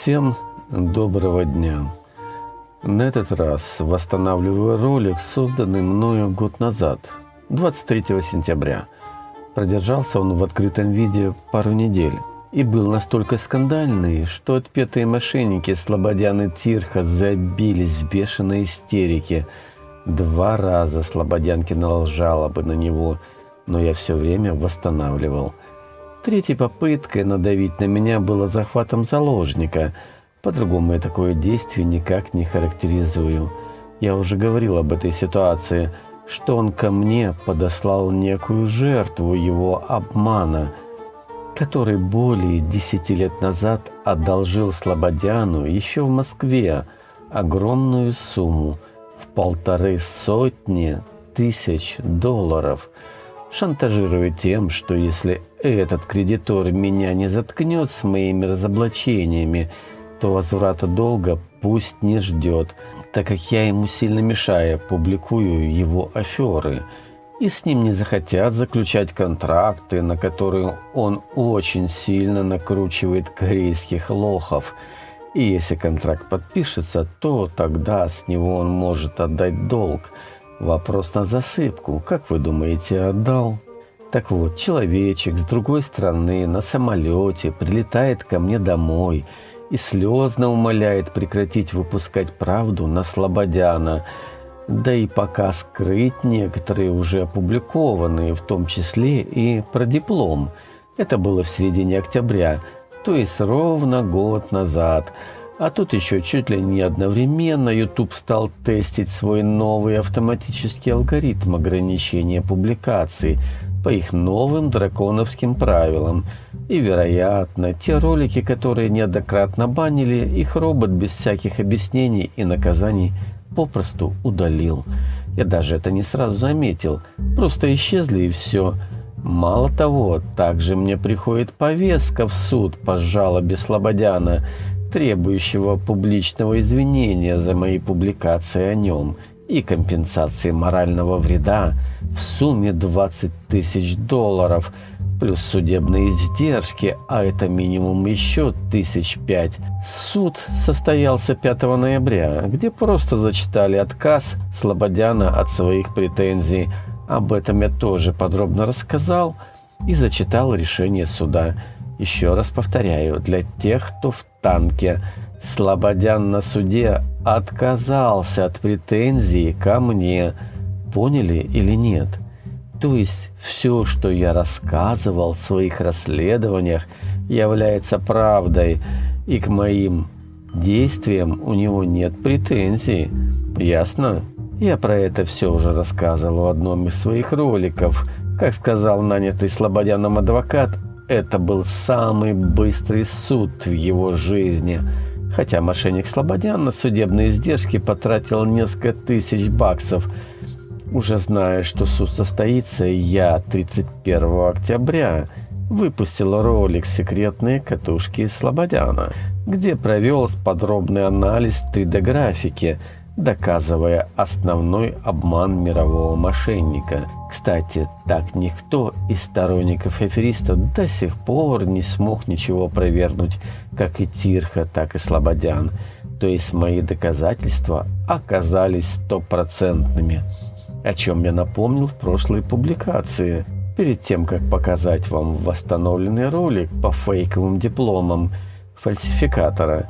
Всем доброго дня. На этот раз восстанавливаю ролик, созданный мною год назад, 23 сентября. Продержался он в открытом виде пару недель и был настолько скандальный, что отпетые мошенники Слободян и Тирха забились в бешеной истерике. Два раза Слободян кинул жалобы на него, но я все время восстанавливал – Третьей попыткой надавить на меня было захватом заложника. По-другому я такое действие никак не характеризую. Я уже говорил об этой ситуации, что он ко мне подослал некую жертву его обмана, который более десяти лет назад одолжил Слободяну еще в Москве огромную сумму в полторы сотни тысяч долларов – шантажируя тем, что если этот кредитор меня не заткнет с моими разоблачениями, то возврата долга пусть не ждет, так как я ему сильно мешаю, публикую его аферы. И с ним не захотят заключать контракты, на которые он очень сильно накручивает корейских лохов. И если контракт подпишется, то тогда с него он может отдать долг – Вопрос на засыпку. Как вы думаете, отдал? Так вот, человечек с другой стороны на самолете прилетает ко мне домой и слезно умоляет прекратить выпускать правду на Слободяна. Да и пока скрыть некоторые уже опубликованные, в том числе и про диплом. Это было в середине октября, то есть ровно год назад – а тут еще чуть ли не одновременно YouTube стал тестить свой новый автоматический алгоритм ограничения публикаций по их новым драконовским правилам. И, вероятно, те ролики, которые неоднократно банили, их робот без всяких объяснений и наказаний попросту удалил. Я даже это не сразу заметил, просто исчезли и все. Мало того, также мне приходит повестка в суд по жалобе Слободяна, требующего публичного извинения за мои публикации о нем и компенсации морального вреда в сумме 20 тысяч долларов, плюс судебные издержки, а это минимум еще тысяч пять. Суд состоялся 5 ноября, где просто зачитали отказ Слободяна от своих претензий. Об этом я тоже подробно рассказал и зачитал решение суда. Еще раз повторяю, для тех, кто в танке, Слободян на суде отказался от претензий ко мне. Поняли или нет? То есть все, что я рассказывал в своих расследованиях, является правдой, и к моим действиям у него нет претензий. Ясно? Я про это все уже рассказывал в одном из своих роликов. Как сказал нанятый Слободяном адвокат, это был самый быстрый суд в его жизни. Хотя мошенник Слободян на судебные издержки потратил несколько тысяч баксов. Уже зная, что суд состоится, я 31 октября выпустил ролик «Секретные катушки Слободяна», где провел подробный анализ 3D-графики – доказывая основной обман мирового мошенника. Кстати, так никто из сторонников афериста до сих пор не смог ничего провернуть, как и Тирха, так и Слободян. То есть мои доказательства оказались стопроцентными, о чем я напомнил в прошлой публикации. Перед тем, как показать вам восстановленный ролик по фейковым дипломам фальсификатора,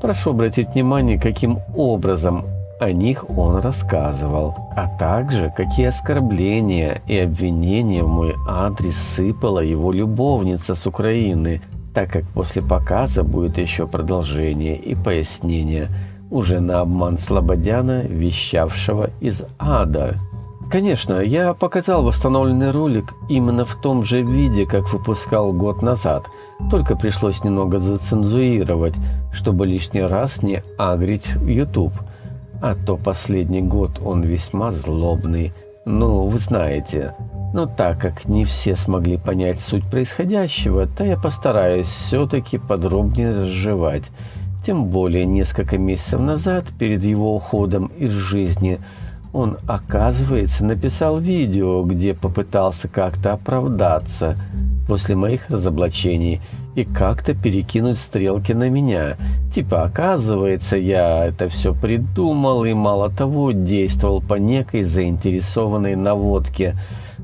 прошу обратить внимание, каким образом о них он рассказывал, а также какие оскорбления и обвинения в мой адрес сыпала его любовница с Украины, так как после показа будет еще продолжение и пояснение уже на обман Слободяна, вещавшего из ада. Конечно, я показал восстановленный ролик именно в том же виде, как выпускал год назад, только пришлось немного зацензурировать, чтобы лишний раз не агрить YouTube – а то последний год он весьма злобный. Ну, вы знаете. Но так как не все смогли понять суть происходящего, то я постараюсь все-таки подробнее разжевать. Тем более несколько месяцев назад, перед его уходом из жизни, он, оказывается, написал видео, где попытался как-то оправдаться. после моих разоблачений и как-то перекинуть стрелки на меня. Типа, оказывается, я это все придумал и, мало того, действовал по некой заинтересованной наводке.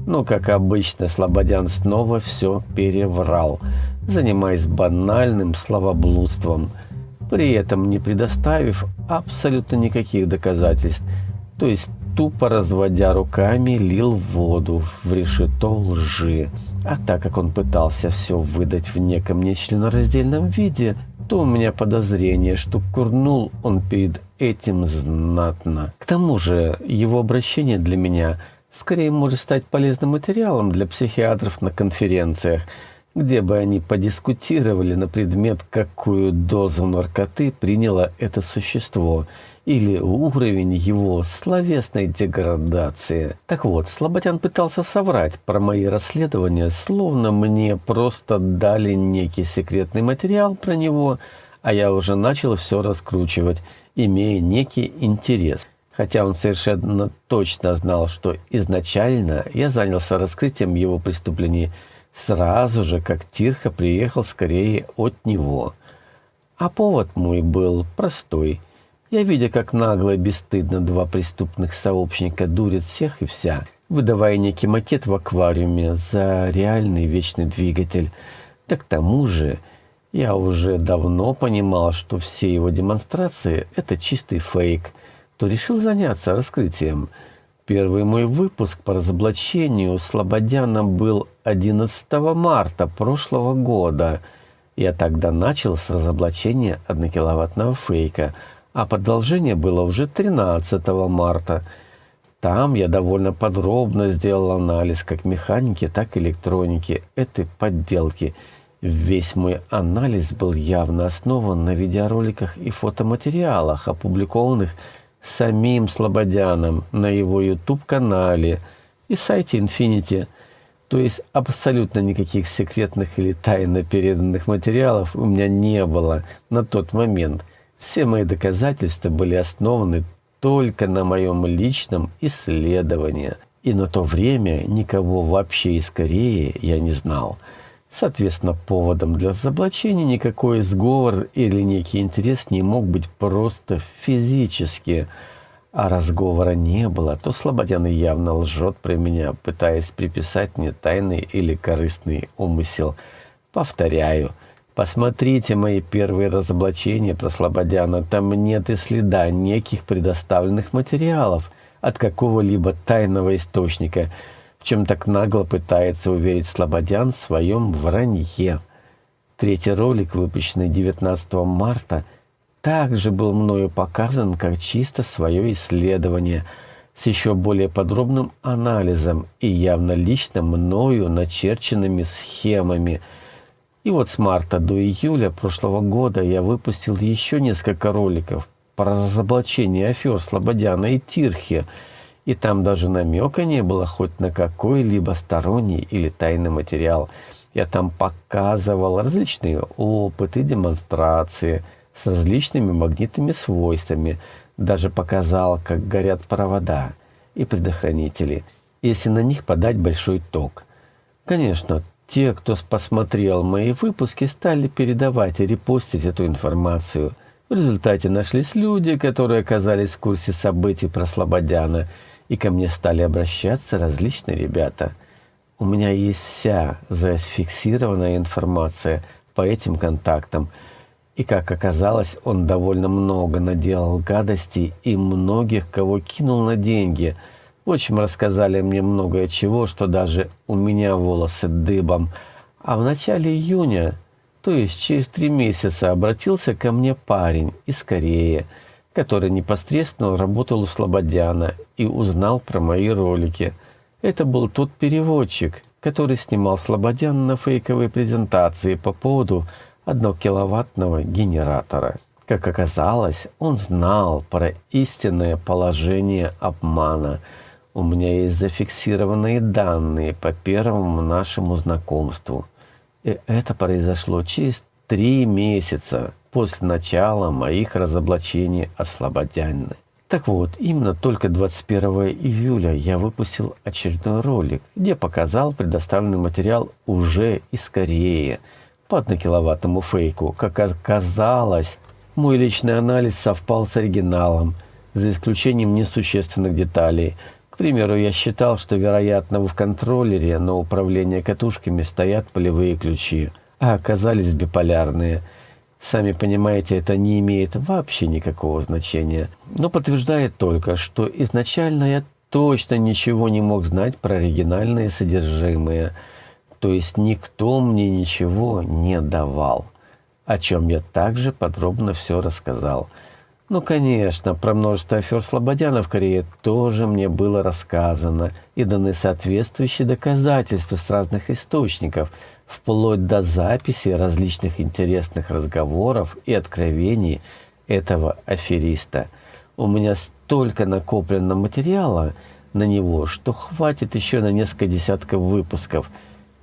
Но, как обычно, Слободян снова все переврал, занимаясь банальным словоблудством, при этом не предоставив абсолютно никаких доказательств. То есть тупо разводя руками, лил воду в решето лжи. А так как он пытался все выдать в неком нечленораздельном виде, то у меня подозрение, что курнул он перед этим знатно. К тому же его обращение для меня скорее может стать полезным материалом для психиатров на конференциях – где бы они подискутировали на предмет, какую дозу наркоты приняло это существо или уровень его словесной деградации. Так вот, Слободян пытался соврать про мои расследования, словно мне просто дали некий секретный материал про него, а я уже начал все раскручивать, имея некий интерес. Хотя он совершенно точно знал, что изначально я занялся раскрытием его преступлений – сразу же, как Тирха приехал скорее от него. А повод мой был простой. Я, видя, как нагло и бесстыдно два преступных сообщника дурят всех и вся, выдавая некий макет в аквариуме за реальный вечный двигатель. Да к тому же я уже давно понимал, что все его демонстрации – это чистый фейк, то решил заняться раскрытием – Первый мой выпуск по разоблачению Слободяна был 11 марта прошлого года. Я тогда начал с разоблачения однокиловаттного фейка, а продолжение было уже 13 марта. Там я довольно подробно сделал анализ как механики, так и электроники этой подделки. Весь мой анализ был явно основан на видеороликах и фотоматериалах, опубликованных самим Слободяном на его YouTube-канале и сайте Infinity. То есть абсолютно никаких секретных или тайно переданных материалов у меня не было на тот момент. Все мои доказательства были основаны только на моем личном исследовании. И на то время никого вообще из Кореи я не знал. Соответственно, поводом для разоблачения никакой сговор или некий интерес не мог быть просто физически. А разговора не было, то Слободян явно лжет про меня, пытаясь приписать мне тайный или корыстный умысел. Повторяю, посмотрите мои первые разоблачения про Слободяна, там нет и следа неких предоставленных материалов от какого-либо тайного источника – чем так нагло пытается уверить Слободян в своем вранье. Третий ролик, выпущенный 19 марта, также был мною показан как чисто свое исследование с еще более подробным анализом и явно лично мною начерченными схемами. И вот с марта до июля прошлого года я выпустил еще несколько роликов про разоблачение афер Слободяна и Тирхи – и там даже намека не было хоть на какой-либо сторонний или тайный материал. Я там показывал различные опыты, демонстрации с различными магнитными свойствами. Даже показал, как горят провода и предохранители, если на них подать большой ток. Конечно, те, кто посмотрел мои выпуски, стали передавать и репостить эту информацию. В результате нашлись люди, которые оказались в курсе событий про Слободяна – и ко мне стали обращаться различные ребята. У меня есть вся зафиксированная информация по этим контактам, и, как оказалось, он довольно много наделал гадостей и многих, кого кинул на деньги. В общем, рассказали мне многое чего, что даже у меня волосы дыбом. А в начале июня, то есть через три месяца, обратился ко мне парень из Кореи – который непосредственно работал у Слободяна и узнал про мои ролики. Это был тот переводчик, который снимал Слободян на фейковой презентации по поводу однокиловаттного генератора. Как оказалось, он знал про истинное положение обмана. У меня есть зафиксированные данные по первому нашему знакомству. И это произошло через три месяца после начала моих разоблачений о Слободяне. Так вот, именно только 21 июля я выпустил очередной ролик, где показал предоставленный материал уже из Кореи по однокиловаттному фейку. Как оказалось, мой личный анализ совпал с оригиналом, за исключением несущественных деталей. К примеру, я считал, что, вероятно, в контроллере на управление катушками стоят полевые ключи, а оказались биполярные – Сами понимаете, это не имеет вообще никакого значения, но подтверждает только, что изначально я точно ничего не мог знать про оригинальные содержимые, то есть никто мне ничего не давал, о чем я также подробно все рассказал. Ну, конечно, про множество афер Слободяна в Корее тоже мне было рассказано и даны соответствующие доказательства с разных источников – вплоть до записи различных интересных разговоров и откровений этого афериста. У меня столько накоплено материала на него, что хватит еще на несколько десятков выпусков.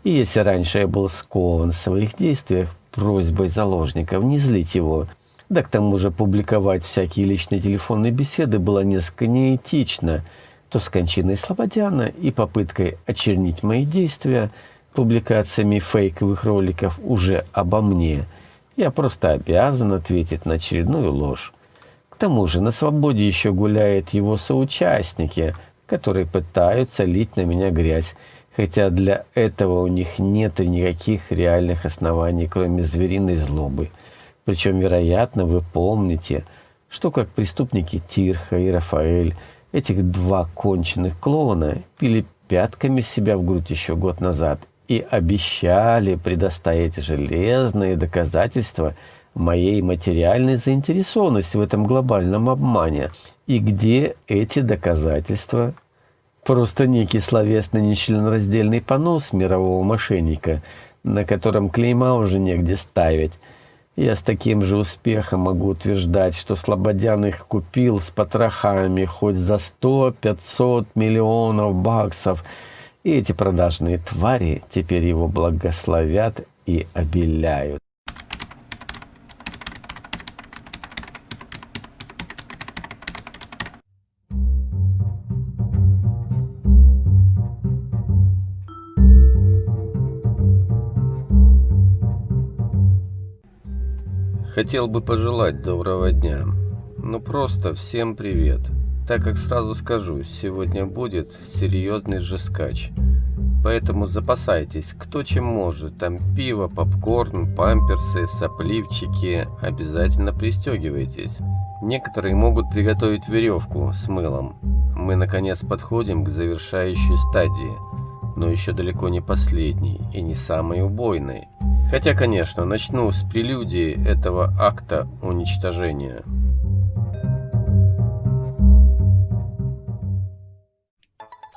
И если раньше я был скован в своих действиях просьбой заложников не злить его, да к тому же публиковать всякие личные телефонные беседы было несколько неэтично, то с кончиной Слободяна и попыткой очернить мои действия – публикациями фейковых роликов уже обо мне, я просто обязан ответить на очередную ложь. К тому же на свободе еще гуляют его соучастники, которые пытаются лить на меня грязь, хотя для этого у них нет никаких реальных оснований, кроме звериной злобы. Причем, вероятно, вы помните, что как преступники Тирха и Рафаэль, этих два конченых клоуна, пили пятками себя в грудь еще год назад и обещали предоставить железные доказательства моей материальной заинтересованности в этом глобальном обмане. И где эти доказательства? Просто некий словесный нечленораздельный понос мирового мошенника, на котором клейма уже негде ставить. Я с таким же успехом могу утверждать, что Слободян их купил с потрохами хоть за 100-500 миллионов баксов – и эти продажные твари теперь его благословят и обеляют. Хотел бы пожелать доброго дня. Ну просто всем привет так как сразу скажу, сегодня будет серьезный же скач. Поэтому запасайтесь, кто чем может. Там пиво, попкорн, памперсы, сопливчики. Обязательно пристегивайтесь. Некоторые могут приготовить веревку с мылом. Мы наконец подходим к завершающей стадии, но еще далеко не последней и не самой убойной. Хотя, конечно, начну с прелюдии этого акта уничтожения.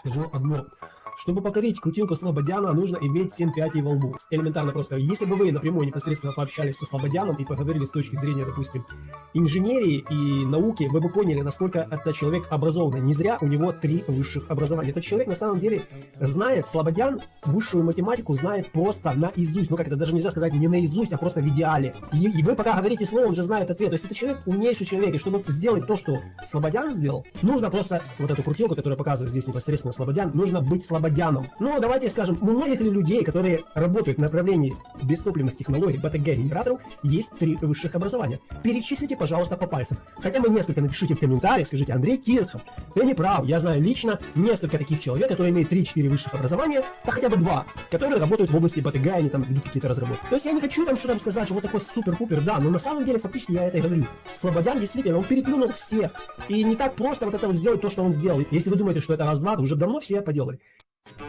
скажу одно. Чтобы повторить крутилку Слободяна, нужно иметь 7 пятей во лбу. Элементарно просто. Если бы вы напрямую непосредственно пообщались со Слободяном и поговорили с точки зрения, допустим, инженерии и науки, вы бы поняли, насколько этот человек образованный. Не зря у него три высших образования. Этот человек на самом деле знает, Слободян высшую математику знает просто наизусть. Ну как это, даже нельзя сказать не наизусть, а просто в идеале. И, и вы пока говорите слово, он же знает ответ. То есть это человек умнейший человек. И чтобы сделать то, что Слободян сделал, нужно просто вот эту крутилку, которую показывает здесь непосредственно Слободян, нужно быть Слободяном слободянам. Но давайте скажем, у многих ли людей, которые работают в направлении бестопливных технологий БТГ-генераторов, есть три высших образования? Перечислите, пожалуйста, по пальцам. Хотя бы несколько напишите в комментариях, скажите, Андрей Кирхов, ты не прав, я знаю лично несколько таких человек, которые имеют 3-4 высших образования, да хотя бы два, которые работают в области БТГ, они там ведут какие-то разработки. То есть я не хочу там что-то сказать, что вот такой супер-пупер, да, но на самом деле фактически я это и говорю. Слободян действительно, он переплюнул всех. И не так просто вот это вот сделать то, что он сделал. Если вы думаете, что это раз-два, то уже давно все поделали.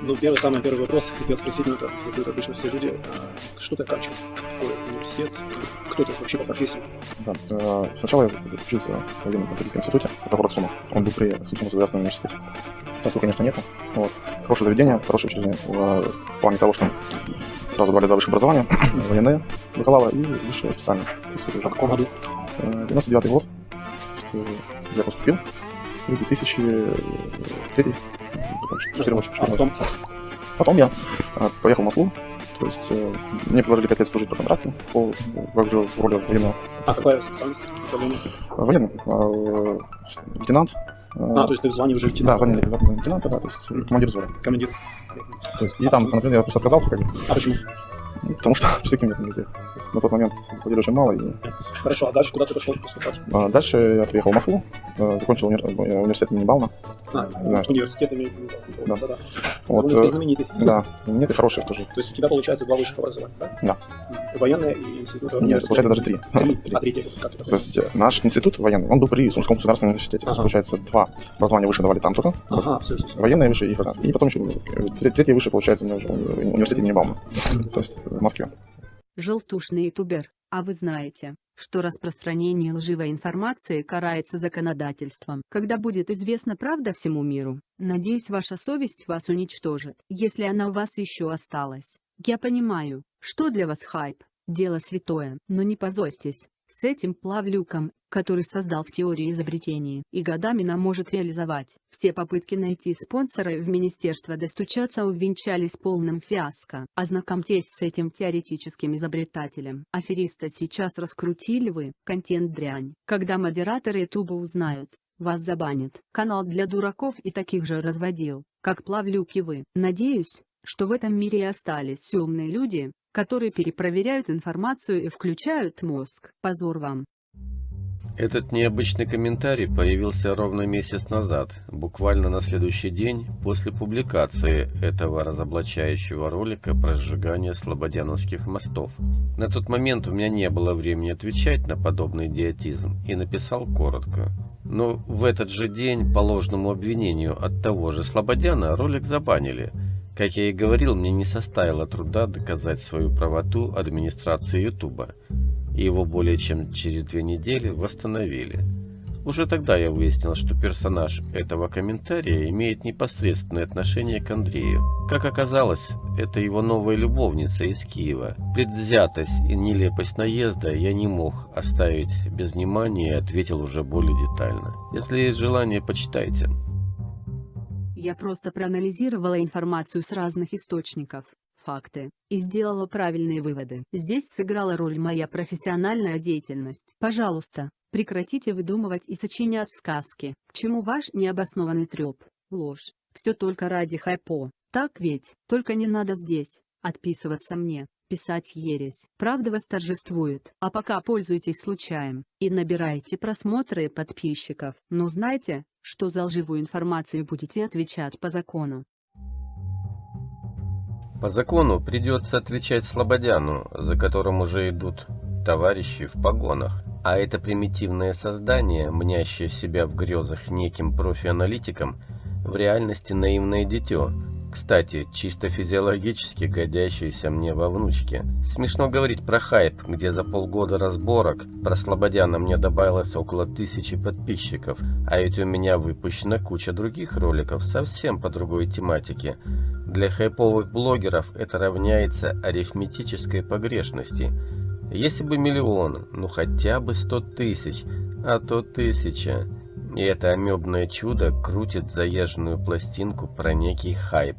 Ну, первый, самый первый вопрос хотел спросить, ну, это задают обычно все люди. А что такое качу? Какой университет? Кто ты вообще по профессии? Да, э, сначала я учился в военном методическом институте, это город Сума. Он был при Сумском государственном университете. Сейчас его, конечно, нету. Вот. Хорошее заведение, хорошее учреждение в плане того, что сразу давали два высших образования, военные, бакалавра и высшее специальное. То есть это уже в каком году? 99 год. То есть, э, я поступил. И 2003 а потом? Потом я а, поехал в Москву, То есть э, мне предложили 5 лет служить по контракту, по, как же в роли военного. А какая специальность? Военный, э, лейтенант. э, А, то есть ты в звании уже Да, лейтенант. звание лейтенанта, да, то есть командир взвода. Командир. То есть, и там, например, я просто отказался, как бы, А почему? Ну, потому что всяким нет людей. То есть, на тот момент платили очень мало, и Хорошо, а дальше куда ты пошел поступать? А, Дальше я приехал в Москву, э, закончил универ- э, университет имени Бауна. А, Знаешь. университет имею в виду. Да. Да-да. Вот, Он э, знаменитый. да, нет и хороших тоже. То есть у тебя получается два высших образования, да? Да. Военное и институт. Нет, получается даже три. Три. Три. А третье, как это? То есть наш институт военный, он был при Сумском государственном университете. Ага. получается, два образования выше давали там только. Ага, все, все, все. Военное выше и гражданское. И потом еще тре- третье выше, получается, у меня уже университет имени Бауна. То есть в Москве. Желтушный ютубер, а вы знаете, что распространение лживой информации карается законодательством. Когда будет известна правда всему миру, надеюсь ваша совесть вас уничтожит, если она у вас еще осталась. Я понимаю, что для вас хайп, дело святое, но не позорьтесь. С этим плавлюком, который создал в теории изобретений и годами нам может реализовать. Все попытки найти спонсора в министерство достучаться увенчались полным фиаско. Ознакомьтесь с этим теоретическим изобретателем. Афериста сейчас раскрутили вы, контент дрянь. Когда модераторы ютуба узнают, вас забанят. Канал для дураков и таких же разводил, как плавлюки вы. Надеюсь, что в этом мире остались умные люди, которые перепроверяют информацию и включают мозг. Позор вам. Этот необычный комментарий появился ровно месяц назад, буквально на следующий день после публикации этого разоблачающего ролика про сжигание слободяновских мостов. На тот момент у меня не было времени отвечать на подобный идиотизм и написал коротко. Но в этот же день по ложному обвинению от того же Слободяна ролик забанили. Как я и говорил, мне не составило труда доказать свою правоту администрации Ютуба и его более чем через две недели восстановили. Уже тогда я выяснил, что персонаж этого комментария имеет непосредственное отношение к Андрею. Как оказалось, это его новая любовница из Киева. Предвзятость и нелепость наезда я не мог оставить без внимания и ответил уже более детально. Если есть желание, почитайте. Я просто проанализировала информацию с разных источников, факты, и сделала правильные выводы. Здесь сыграла роль моя профессиональная деятельность. Пожалуйста, прекратите выдумывать и сочинять сказки. К чему ваш необоснованный треп, ложь? Все только ради хайпо. Так ведь? Только не надо здесь отписываться мне, писать ересь. Правда восторжествует. А пока пользуйтесь случаем и набирайте просмотры и подписчиков. Но знайте, что за лживую информацию будете отвечать по закону. По закону придется отвечать Слободяну, за которым уже идут товарищи в погонах. А это примитивное создание, мнящее себя в грезах неким профи-аналитиком, в реальности наивное дитё, кстати, чисто физиологически годящееся мне во внучке. Смешно говорить про хайп, где за полгода разборок про Слободяна мне добавилось около тысячи подписчиков, а ведь у меня выпущена куча других роликов совсем по другой тематике. Для хайповых блогеров это равняется арифметической погрешности. Если бы миллион, ну хотя бы сто тысяч, а то тысяча. И это амебное чудо крутит заезженную пластинку про некий хайп.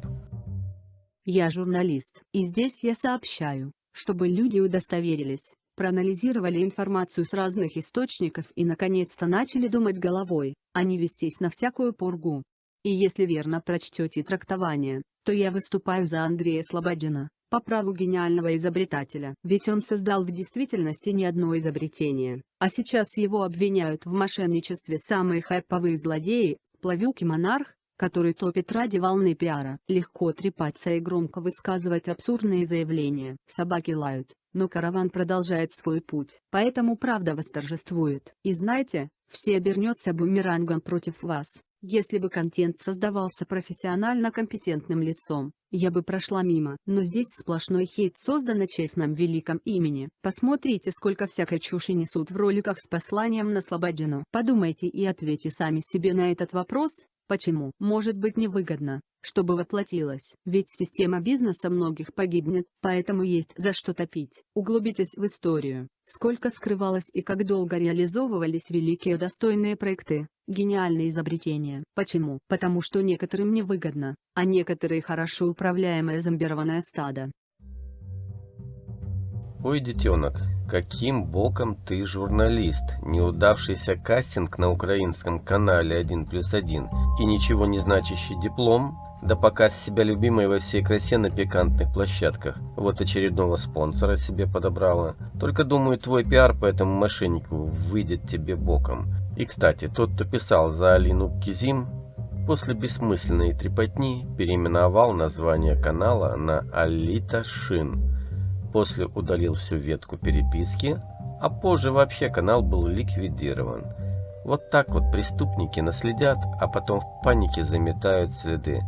Я журналист, и здесь я сообщаю, чтобы люди удостоверились, проанализировали информацию с разных источников и наконец-то начали думать головой, а не вестись на всякую пургу. И если верно прочтете трактование, то я выступаю за Андрея Слободина, по праву гениального изобретателя, ведь он создал в действительности не одно изобретение, а сейчас его обвиняют в мошенничестве самые хайповые злодеи, Плавюк и Монарх, который топит ради волны пиара. Легко трепаться и громко высказывать абсурдные заявления. Собаки лают, но караван продолжает свой путь. Поэтому правда восторжествует. И знаете, все обернется бумерангом против вас. Если бы контент создавался профессионально компетентным лицом, я бы прошла мимо. Но здесь сплошной хейт создан на честном великом имени. Посмотрите, сколько всякой чуши несут в роликах с посланием на Слободину. Подумайте и ответьте сами себе на этот вопрос, Почему? Может быть невыгодно, чтобы воплотилось, ведь система бизнеса многих погибнет, поэтому есть за что топить. Углубитесь в историю, сколько скрывалось и как долго реализовывались великие достойные проекты, гениальные изобретения. Почему? Потому что некоторым невыгодно, а некоторые хорошо управляемое зомбированное стадо. Ой, детенок, каким боком ты журналист? Неудавшийся кастинг на украинском канале 1 плюс 1 и ничего не значащий диплом? Да показ себя любимой во всей красе на пикантных площадках. Вот очередного спонсора себе подобрала. Только думаю, твой пиар по этому мошеннику выйдет тебе боком. И, кстати, тот, кто писал за Алину Кизим, после бессмысленной трепотни переименовал название канала на Алита Шин после удалил всю ветку переписки, а позже вообще канал был ликвидирован. Вот так вот преступники наследят, а потом в панике заметают следы.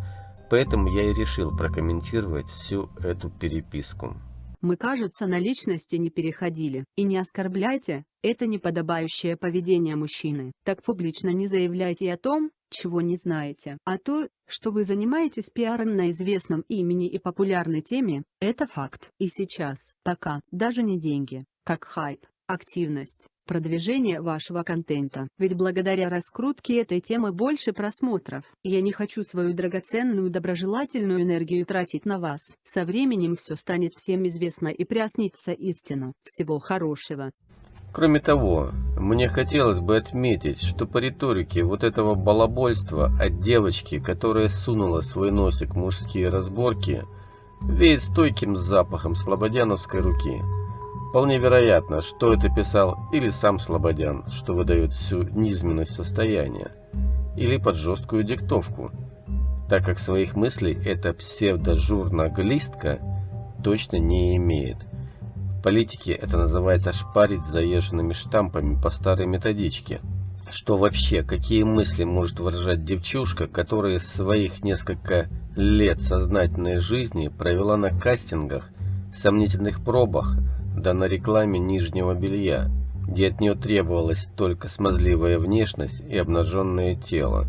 Поэтому я и решил прокомментировать всю эту переписку. Мы, кажется, на личности не переходили. И не оскорбляйте, это неподобающее поведение мужчины. Так публично не заявляйте о том, чего не знаете. А то, что вы занимаетесь пиаром на известном имени и популярной теме, это факт. И сейчас, пока, даже не деньги, как хайп, активность, продвижение вашего контента. Ведь благодаря раскрутке этой темы больше просмотров. Я не хочу свою драгоценную доброжелательную энергию тратить на вас. Со временем все станет всем известно и приоснится истина. Всего хорошего. Кроме того, мне хотелось бы отметить, что по риторике вот этого балабольства от девочки, которая сунула свой носик в мужские разборки, веет стойким запахом слободяновской руки. Вполне вероятно, что это писал или сам Слободян, что выдает всю низменность состояния, или под жесткую диктовку, так как своих мыслей эта псевдожурналистка точно не имеет политике это называется шпарить заезженными штампами по старой методичке. Что вообще, какие мысли может выражать девчушка, которая своих несколько лет сознательной жизни провела на кастингах, сомнительных пробах, да на рекламе нижнего белья, где от нее требовалась только смазливая внешность и обнаженное тело,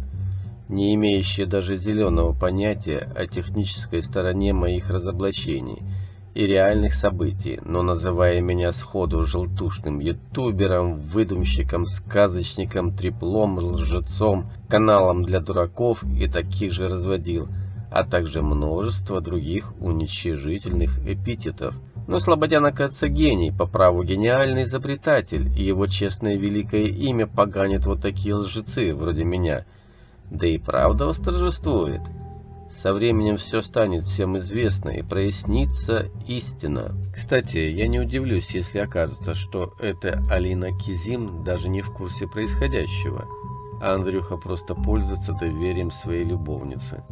не имеющее даже зеленого понятия о технической стороне моих разоблачений – и реальных событий, но называя меня сходу желтушным ютубером, выдумщиком, сказочником, треплом, лжецом, каналом для дураков и таких же разводил, а также множество других уничижительных эпитетов. Но Слободян, оказывается, гений, по праву гениальный изобретатель, и его честное великое имя поганит вот такие лжецы, вроде меня. Да и правда восторжествует. Со временем все станет всем известно и прояснится истина. Кстати, я не удивлюсь, если окажется, что эта Алина Кизим даже не в курсе происходящего, а Андрюха просто пользуется доверием своей любовницы.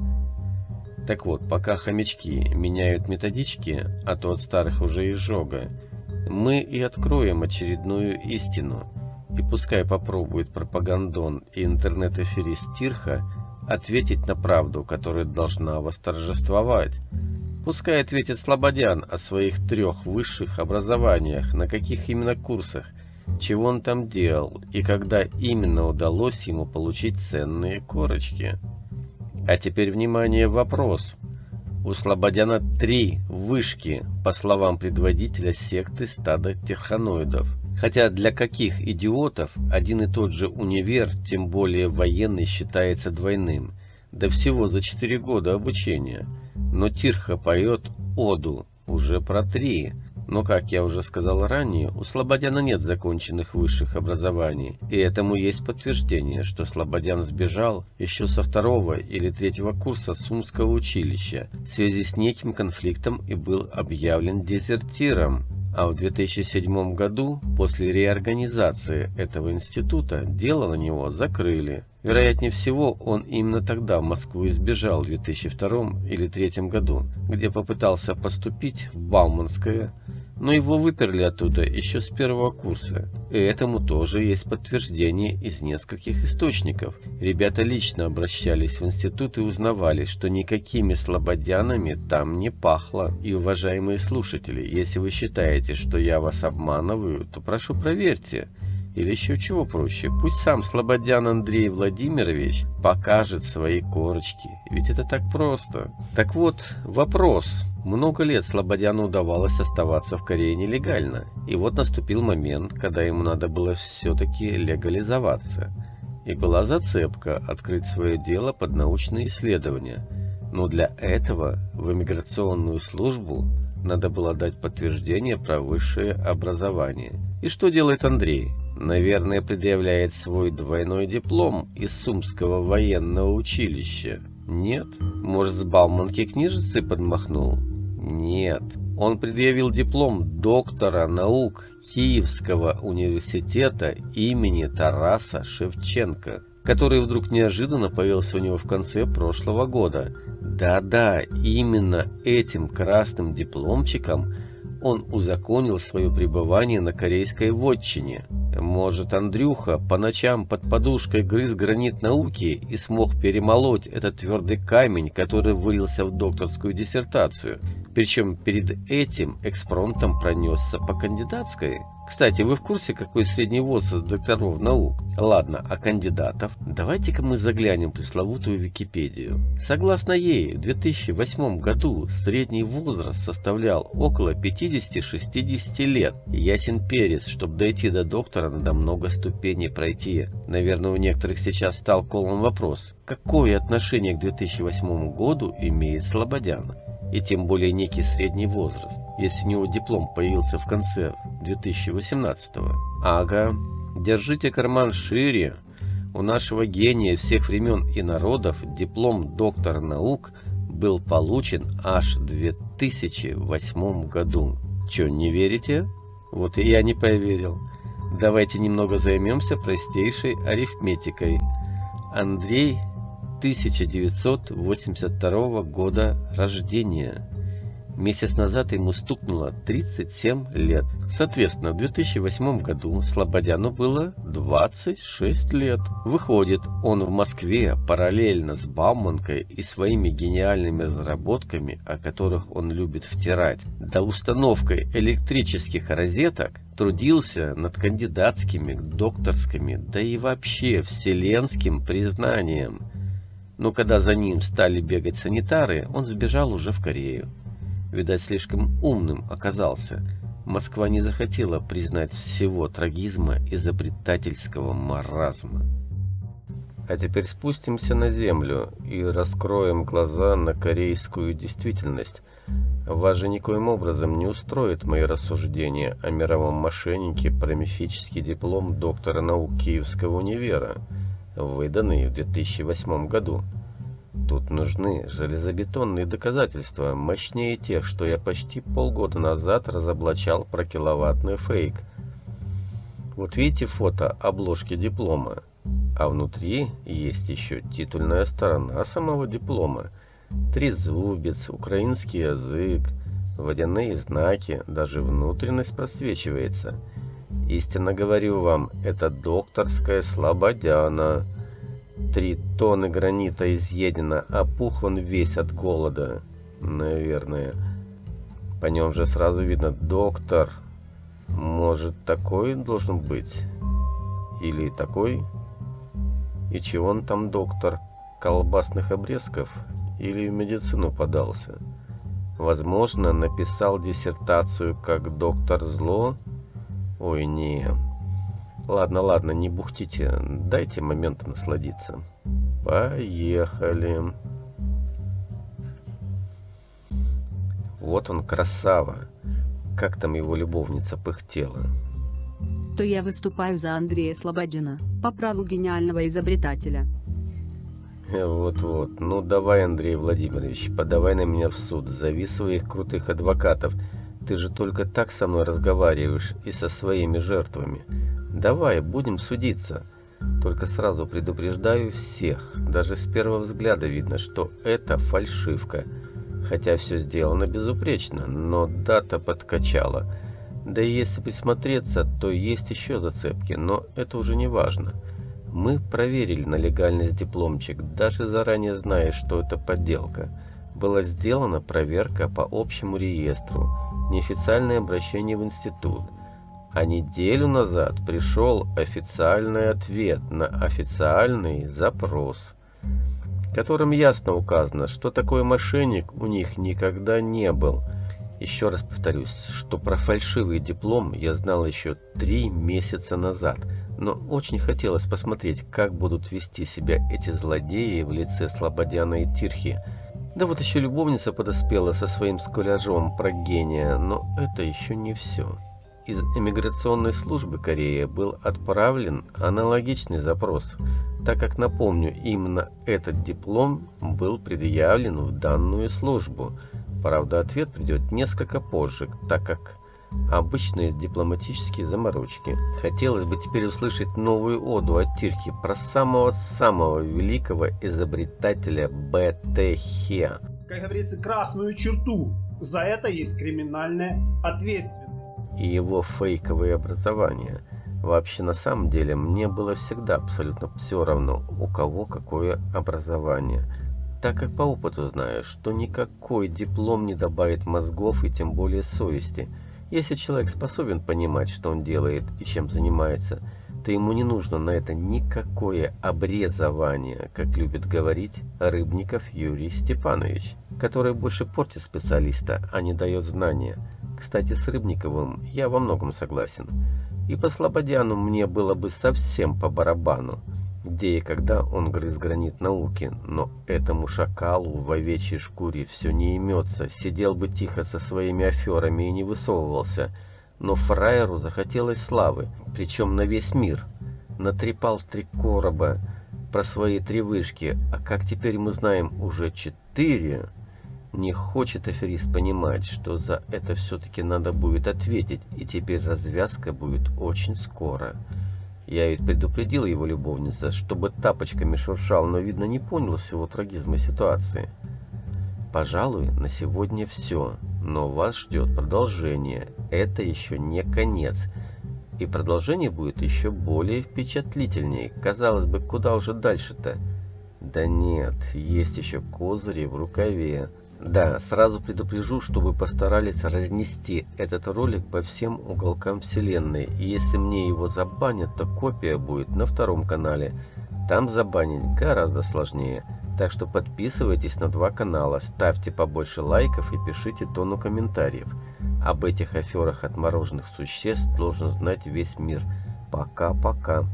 Так вот, пока хомячки меняют методички, а то от старых уже изжога, мы и откроем очередную истину. И пускай попробует пропагандон и интернет-эфирист Тирха ответить на правду, которая должна восторжествовать. Пускай ответит Слободян о своих трех высших образованиях, на каких именно курсах, чего он там делал и когда именно удалось ему получить ценные корочки. А теперь внимание, вопрос. У Слободяна три вышки, по словам предводителя секты стада терханоидов. Хотя для каких идиотов один и тот же универ, тем более военный, считается двойным. Да всего за 4 года обучения. Но Тирха поет оду уже про три. Но, как я уже сказал ранее, у Слободяна нет законченных высших образований, и этому есть подтверждение, что Слободян сбежал еще со второго или третьего курса Сумского училища в связи с неким конфликтом и был объявлен дезертиром а в 2007 году, после реорганизации этого института, дело на него закрыли. Вероятнее всего, он именно тогда в Москву избежал в 2002 или 2003 году, где попытался поступить в Бауманское но его выперли оттуда еще с первого курса. И этому тоже есть подтверждение из нескольких источников. Ребята лично обращались в институт и узнавали, что никакими слободянами там не пахло. И, уважаемые слушатели, если вы считаете, что я вас обманываю, то прошу проверьте. Или еще чего проще, пусть сам Слободян Андрей Владимирович покажет свои корочки, ведь это так просто. Так вот, вопрос. Много лет Слободяну удавалось оставаться в Корее нелегально, и вот наступил момент, когда ему надо было все-таки легализоваться. И была зацепка открыть свое дело под научные исследования. Но для этого в иммиграционную службу надо было дать подтверждение про высшее образование. И что делает Андрей? Наверное, предъявляет свой двойной диплом из Сумского военного училища. Нет? Может, с Бауманки книжицы подмахнул? Нет. Он предъявил диплом доктора наук Киевского университета имени Тараса Шевченко, который вдруг неожиданно появился у него в конце прошлого года. Да-да, именно этим красным дипломчиком он узаконил свое пребывание на корейской вотчине. Может, Андрюха по ночам под подушкой грыз гранит науки и смог перемолоть этот твердый камень, который вылился в докторскую диссертацию. Причем перед этим экспромтом пронесся по кандидатской. Кстати, вы в курсе, какой средний возраст докторов наук? Ладно, а кандидатов? Давайте-ка мы заглянем в пресловутую Википедию. Согласно ей, в 2008 году средний возраст составлял около 50-60 лет. Ясен перец, чтобы дойти до доктора, надо много ступеней пройти. Наверное, у некоторых сейчас стал колом вопрос, какое отношение к 2008 году имеет Слободян? И тем более некий средний возраст, если у него диплом появился в конце 2018 -го. Ага, держите карман шире. У нашего гения всех времен и народов диплом доктора наук был получен аж в 2008 году. Че, не верите? Вот и я не поверил. Давайте немного займемся простейшей арифметикой. Андрей 1982 года рождения. Месяц назад ему стукнуло 37 лет. Соответственно, в 2008 году Слободяну было 26 лет. Выходит, он в Москве параллельно с Бауманкой и своими гениальными разработками, о которых он любит втирать, до установкой электрических розеток, трудился над кандидатскими, докторскими, да и вообще вселенским признанием – но когда за ним стали бегать санитары, он сбежал уже в Корею. Видать, слишком умным оказался. Москва не захотела признать всего трагизма изобретательского маразма. А теперь спустимся на землю и раскроем глаза на корейскую действительность. Вас же никоим образом не устроит мои рассуждения о мировом мошеннике про мифический диплом доктора наук Киевского универа – выданный в 2008 году. Тут нужны железобетонные доказательства, мощнее тех, что я почти полгода назад разоблачал про киловаттный фейк. Вот видите фото обложки диплома, а внутри есть еще титульная сторона самого диплома. Трезубец, украинский язык, водяные знаки, даже внутренность просвечивается – Истинно говорю вам, это докторская слободяна. Три тонны гранита изъедено, а пух он весь от голода. Наверное. По нем же сразу видно доктор. Может, такой должен быть? Или такой? И чего он там доктор? Колбасных обрезков? Или в медицину подался? Возможно, написал диссертацию как доктор зло? Ой, не. Ладно, ладно, не бухтите. Дайте моментом насладиться. Поехали. Вот он, красава. Как там его любовница пыхтела. То я выступаю за Андрея Слободина, по праву гениального изобретателя. Вот-вот. Ну давай, Андрей Владимирович, подавай на меня в суд. Зови своих крутых адвокатов. Ты же только так со мной разговариваешь и со своими жертвами. Давай, будем судиться. Только сразу предупреждаю всех. Даже с первого взгляда видно, что это фальшивка. Хотя все сделано безупречно, но дата подкачала. Да и если присмотреться, то есть еще зацепки, но это уже не важно. Мы проверили на легальность дипломчик, даже заранее зная, что это подделка. Была сделана проверка по общему реестру неофициальное обращение в институт. А неделю назад пришел официальный ответ на официальный запрос, которым ясно указано, что такой мошенник у них никогда не был. Еще раз повторюсь, что про фальшивый диплом я знал еще три месяца назад, но очень хотелось посмотреть, как будут вести себя эти злодеи в лице Слободяна и Тирхи, Да вот еще любовница подоспела со своим скуляжом про гения, но это еще не все. Из эмиграционной службы Кореи был отправлен аналогичный запрос, так как, напомню, именно этот диплом был предъявлен в данную службу. Правда, ответ придет несколько позже, так как обычные дипломатические заморочки. Хотелось бы теперь услышать новую оду от Тирки про самого-самого великого изобретателя Б.Т. Хе. Как говорится, красную черту. За это есть криминальная ответственность. И его фейковое образование. Вообще, на самом деле, мне было всегда абсолютно все равно, у кого какое образование. Так как по опыту знаю, что никакой диплом не добавит мозгов и тем более совести – если человек способен понимать, что он делает и чем занимается, то ему не нужно на это никакое обрезование, как любит говорить Рыбников Юрий Степанович, который больше портит специалиста, а не дает знания. Кстати, с Рыбниковым я во многом согласен. И по Слободяну мне было бы совсем по барабану где и когда он грыз гранит науки, но этому шакалу в овечьей шкуре все не имется, сидел бы тихо со своими аферами и не высовывался, но фраеру захотелось славы, причем на весь мир. Натрепал три короба про свои три вышки, а как теперь мы знаем, уже четыре. Не хочет аферист понимать, что за это все-таки надо будет ответить, и теперь развязка будет очень скоро. Я ведь предупредил его любовница, чтобы тапочками шуршал, но, видно, не понял всего трагизма ситуации. Пожалуй, на сегодня все, но вас ждет продолжение. Это еще не конец. И продолжение будет еще более впечатлительнее. Казалось бы, куда уже дальше-то? Да нет, есть еще козыри в рукаве. Да, сразу предупрежу, чтобы постарались разнести этот ролик по всем уголкам вселенной. И если мне его забанят, то копия будет на втором канале. Там забанить гораздо сложнее. Так что подписывайтесь на два канала, ставьте побольше лайков и пишите тону комментариев. Об этих аферах отмороженных существ должен знать весь мир. Пока-пока.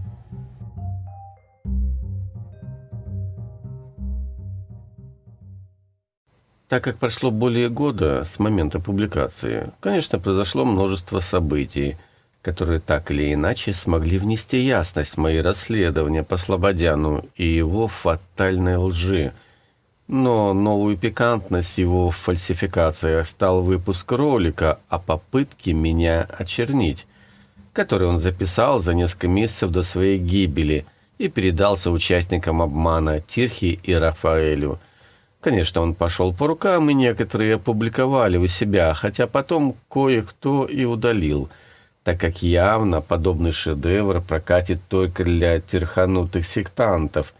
Так как прошло более года с момента публикации, конечно, произошло множество событий, которые так или иначе смогли внести ясность в мои расследования по Слободяну и его фатальной лжи. Но новую пикантность его в фальсификациях стал выпуск ролика о попытке меня очернить, который он записал за несколько месяцев до своей гибели и передался участникам обмана Тирхи и Рафаэлю – Конечно, он пошел по рукам, и некоторые опубликовали у себя, хотя потом кое-кто и удалил, так как явно подобный шедевр прокатит только для терханутых сектантов.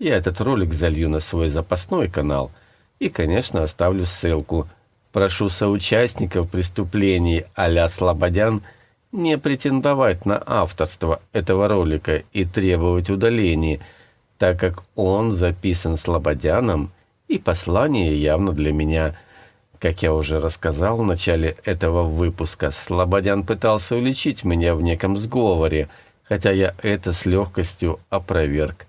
Я этот ролик залью на свой запасной канал и, конечно, оставлю ссылку. Прошу соучастников преступлений а-ля Слободян не претендовать на авторство этого ролика и требовать удаления, так как он записан Слободяном – и послание явно для меня. Как я уже рассказал в начале этого выпуска, Слободян пытался уличить меня в неком сговоре, хотя я это с легкостью опроверг.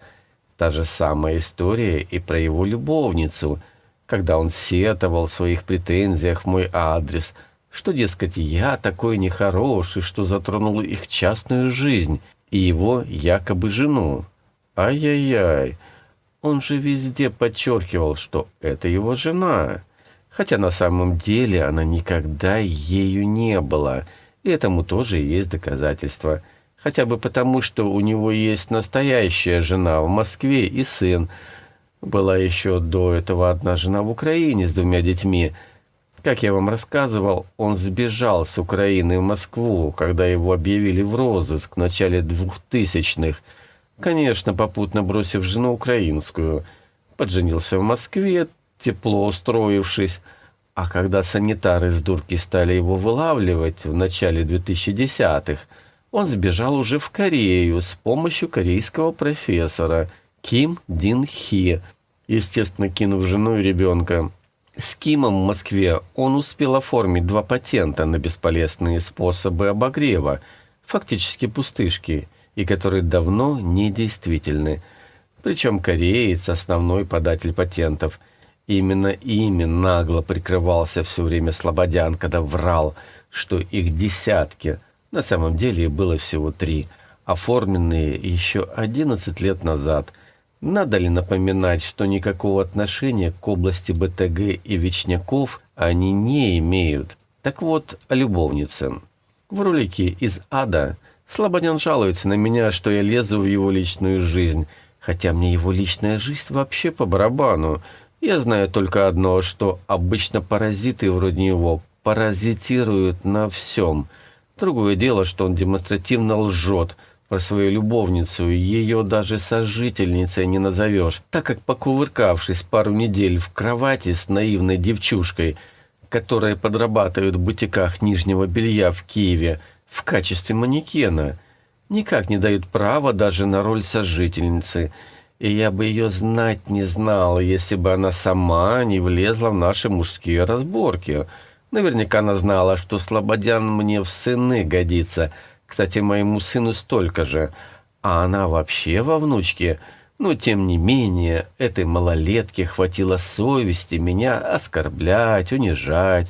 Та же самая история и про его любовницу, когда он сетовал в своих претензиях в мой адрес, что, дескать, я такой нехороший, что затронул их частную жизнь и его якобы жену. Ай-яй-яй, он же везде подчеркивал, что это его жена, хотя на самом деле она никогда ею не была. И этому тоже есть доказательства. Хотя бы потому, что у него есть настоящая жена в Москве и сын. Была еще до этого одна жена в Украине с двумя детьми. Как я вам рассказывал, он сбежал с Украины в Москву, когда его объявили в розыск в начале двухтысячных – Конечно, попутно бросив жену украинскую. Подженился в Москве, тепло устроившись. А когда санитары с дурки стали его вылавливать в начале 2010-х, он сбежал уже в Корею с помощью корейского профессора Ким Дин Хи, естественно, кинув жену и ребенка. С Кимом в Москве он успел оформить два патента на бесполезные способы обогрева, фактически пустышки – и которые давно недействительны. Причем кореец – основной податель патентов. Именно ими нагло прикрывался все время Слободян, когда врал, что их десятки, на самом деле было всего три, оформленные еще 11 лет назад. Надо ли напоминать, что никакого отношения к области БТГ и Вечняков они не имеют? Так вот, о любовнице. В ролике из ада Слободян жалуется на меня, что я лезу в его личную жизнь, хотя мне его личная жизнь вообще по барабану. Я знаю только одно, что обычно паразиты вроде него паразитируют на всем. Другое дело, что он демонстративно лжет про свою любовницу, ее даже сожительницей не назовешь, так как, покувыркавшись пару недель в кровати с наивной девчушкой, которая подрабатывает в бутиках нижнего белья в Киеве в качестве манекена, никак не дают права даже на роль сожительницы – и я бы ее знать не знал, если бы она сама не влезла в наши мужские разборки. Наверняка она знала, что Слободян мне в сыны годится. Кстати, моему сыну столько же. А она вообще во внучке. Но, тем не менее, этой малолетке хватило совести меня оскорблять, унижать,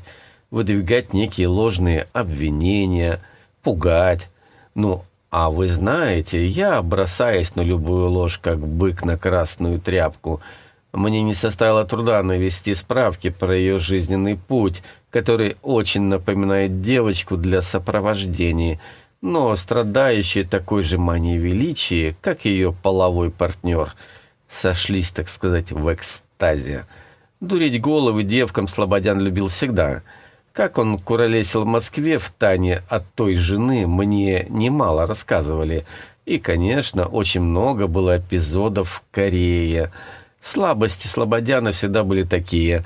выдвигать некие ложные обвинения, пугать. Ну, а вы знаете, я бросаюсь на любую ложь, как бык на красную тряпку. Мне не составило труда навести справки про ее жизненный путь, который очень напоминает девочку для сопровождения, но страдающий такой же манией величия, как ее половой партнер. Сошлись, так сказать, в экстазе. Дурить головы девкам Слободян любил всегда – как он куролесил в Москве в Тане от той жены, мне немало рассказывали. И, конечно, очень много было эпизодов в Корее. Слабости Слободяна всегда были такие.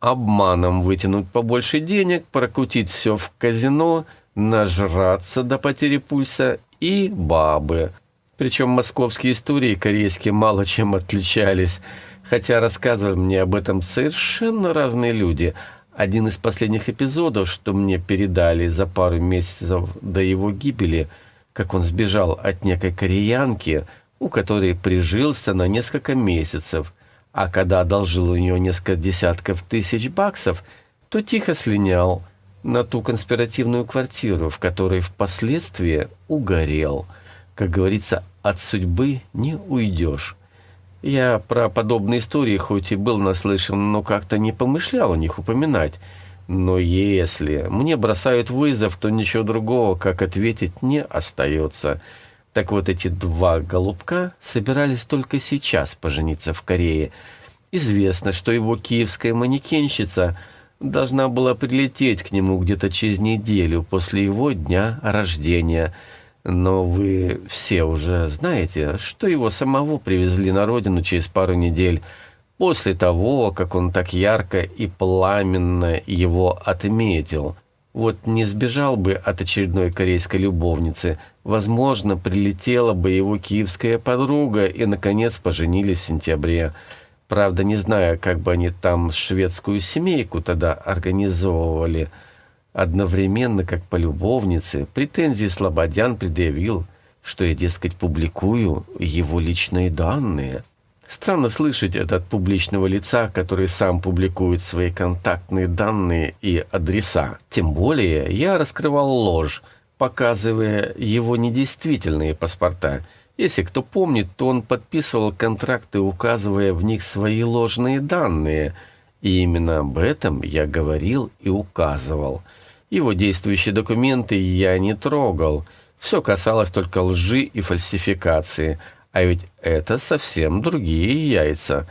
Обманом вытянуть побольше денег, прокрутить все в казино, нажраться до потери пульса и бабы. Причем московские истории корейские мало чем отличались, хотя рассказывали мне об этом совершенно разные люди – один из последних эпизодов, что мне передали за пару месяцев до его гибели, как он сбежал от некой кореянки, у которой прижился на несколько месяцев, а когда одолжил у нее несколько десятков тысяч баксов, то тихо слинял на ту конспиративную квартиру, в которой впоследствии угорел. Как говорится, от судьбы не уйдешь. Я про подобные истории хоть и был наслышан, но как-то не помышлял о них упоминать. Но если мне бросают вызов, то ничего другого, как ответить, не остается. Так вот, эти два голубка собирались только сейчас пожениться в Корее. Известно, что его киевская манекенщица должна была прилететь к нему где-то через неделю после его дня рождения – но вы все уже знаете, что его самого привезли на родину через пару недель после того, как он так ярко и пламенно его отметил. Вот не сбежал бы от очередной корейской любовницы, возможно, прилетела бы его киевская подруга и, наконец, поженились в сентябре. Правда, не знаю, как бы они там шведскую семейку тогда организовывали – Одновременно, как по любовнице, претензии Слободян предъявил, что я, дескать, публикую его личные данные. Странно слышать это от публичного лица, который сам публикует свои контактные данные и адреса. Тем более я раскрывал ложь, показывая его недействительные паспорта. Если кто помнит, то он подписывал контракты, указывая в них свои ложные данные. И именно об этом я говорил и указывал – его действующие документы я не трогал. Все касалось только лжи и фальсификации. А ведь это совсем другие яйца.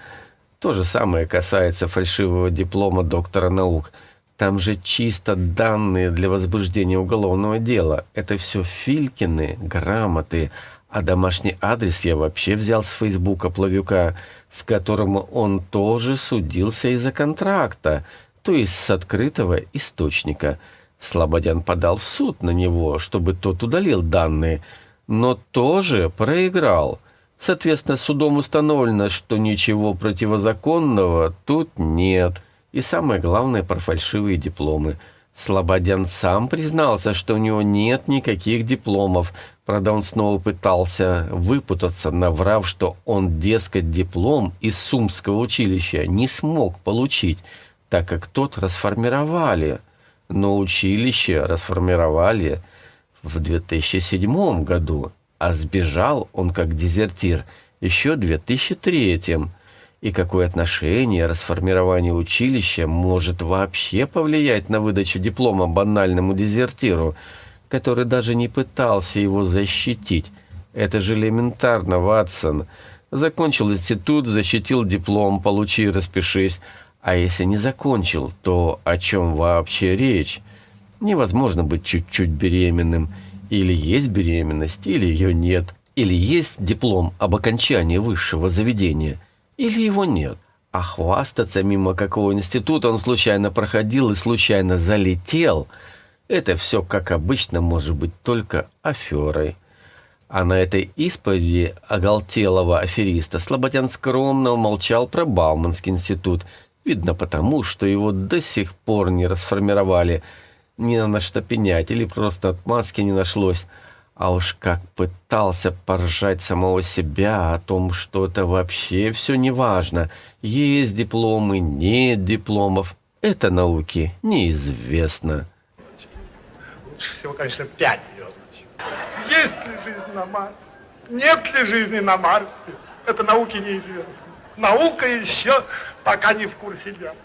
То же самое касается фальшивого диплома доктора наук. Там же чисто данные для возбуждения уголовного дела. Это все Филькины, грамоты. А домашний адрес я вообще взял с Фейсбука Плавюка, с которым он тоже судился из-за контракта, то есть с открытого источника – Слободян подал в суд на него, чтобы тот удалил данные, но тоже проиграл. Соответственно, судом установлено, что ничего противозаконного тут нет. И самое главное про фальшивые дипломы. Слободян сам признался, что у него нет никаких дипломов. Правда, он снова пытался выпутаться, наврав, что он, дескать, диплом из Сумского училища не смог получить, так как тот расформировали. Но училище расформировали в 2007 году, а сбежал он как дезертир еще в 2003 и какое отношение расформирование училища может вообще повлиять на выдачу диплома банальному дезертиру, который даже не пытался его защитить? Это же элементарно, Ватсон. Закончил институт, защитил диплом, получи, распишись. А если не закончил, то о чем вообще речь? Невозможно быть чуть-чуть беременным. Или есть беременность, или ее нет. Или есть диплом об окончании высшего заведения – или его нет. А хвастаться мимо какого института он случайно проходил и случайно залетел, это все, как обычно, может быть только аферой. А на этой исповеди оголтелого афериста Слободян скромно умолчал про Бауманский институт, видно потому, что его до сих пор не расформировали, ни на что пенять или просто отмазки не нашлось. А уж как пытался поржать самого себя о том, что это вообще все не важно. Есть дипломы, нет дипломов. Это науке неизвестно. Лучше всего, конечно, пять звездочек. Есть ли жизнь на Марсе? Нет ли жизни на Марсе? Это науке неизвестно. Наука еще пока не в курсе дела.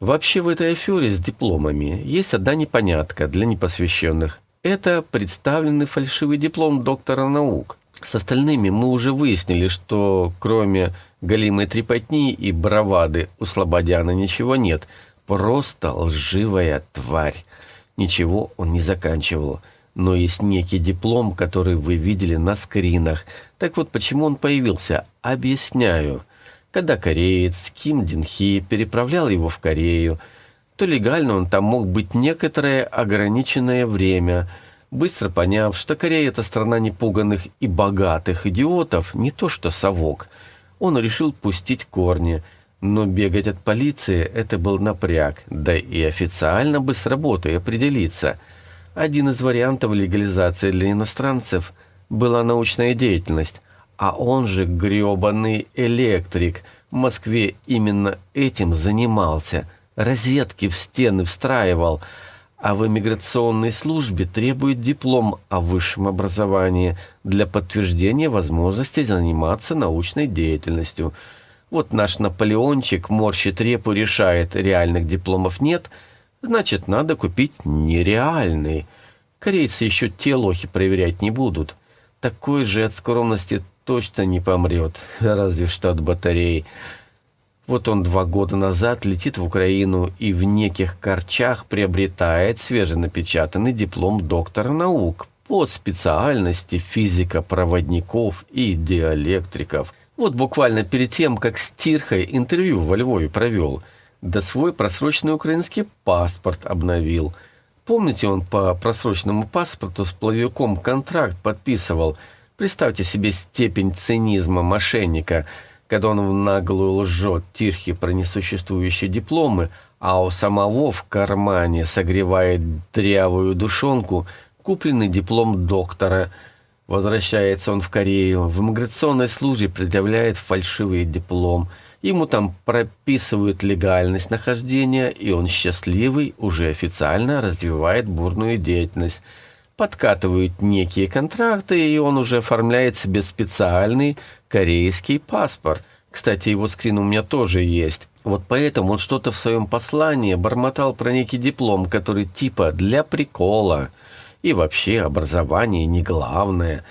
Вообще в этой афере с дипломами есть одна непонятка для непосвященных. Это представленный фальшивый диплом доктора наук. С остальными мы уже выяснили, что кроме галимой трепотни и бравады у Слободяна ничего нет. Просто лживая тварь. Ничего он не заканчивал. Но есть некий диплом, который вы видели на скринах. Так вот, почему он появился? Объясняю. Когда кореец Ким Дин Хи переправлял его в Корею, то легально он там мог быть некоторое ограниченное время, быстро поняв, что Корея – это страна непуганных и богатых идиотов, не то что совок. Он решил пустить корни, но бегать от полиции – это был напряг, да и официально бы с работой определиться. Один из вариантов легализации для иностранцев была научная деятельность, а он же грёбаный электрик в Москве именно этим занимался – розетки в стены встраивал, а в иммиграционной службе требует диплом о высшем образовании для подтверждения возможности заниматься научной деятельностью. Вот наш Наполеончик морщит репу, решает, реальных дипломов нет, значит, надо купить нереальный. Корейцы еще те лохи проверять не будут. Такой же от скромности точно не помрет, разве что от батареи. Вот он два года назад летит в Украину и в неких корчах приобретает свеженапечатанный диплом доктора наук по специальности физика проводников и диэлектриков. Вот буквально перед тем, как с Тирхой интервью во Львове провел, да свой просроченный украинский паспорт обновил. Помните, он по просроченному паспорту с плавиком контракт подписывал. Представьте себе степень цинизма мошенника – когда он наглую лжет Тирхи про несуществующие дипломы, а у самого в кармане согревает дрявую душонку купленный диплом доктора. Возвращается он в Корею, в иммиграционной службе предъявляет фальшивый диплом. Ему там прописывают легальность нахождения, и он счастливый уже официально развивает бурную деятельность подкатывают некие контракты, и он уже оформляет себе специальный корейский паспорт. Кстати, его скрин у меня тоже есть. Вот поэтому он что-то в своем послании бормотал про некий диплом, который типа для прикола. И вообще образование не главное.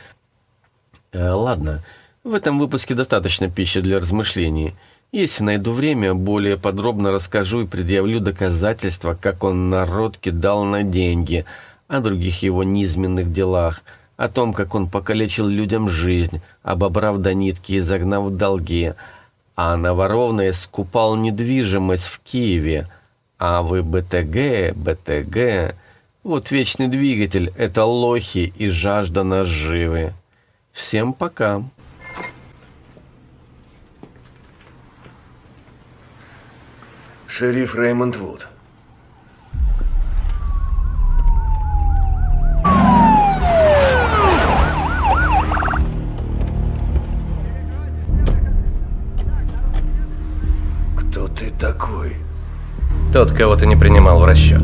Э, ладно, в этом выпуске достаточно пищи для размышлений. Если найду время, более подробно расскажу и предъявлю доказательства, как он народ кидал на деньги – о других его низменных делах, о том, как он покалечил людям жизнь, обобрав до нитки и загнав в долги, а наворованное скупал недвижимость в Киеве, а вы БТГ, БТГ... Вот вечный двигатель — это лохи и жажда наживы. Всем пока. Шериф Реймонд Вуд. Ты такой? Тот, кого ты не принимал в расчет.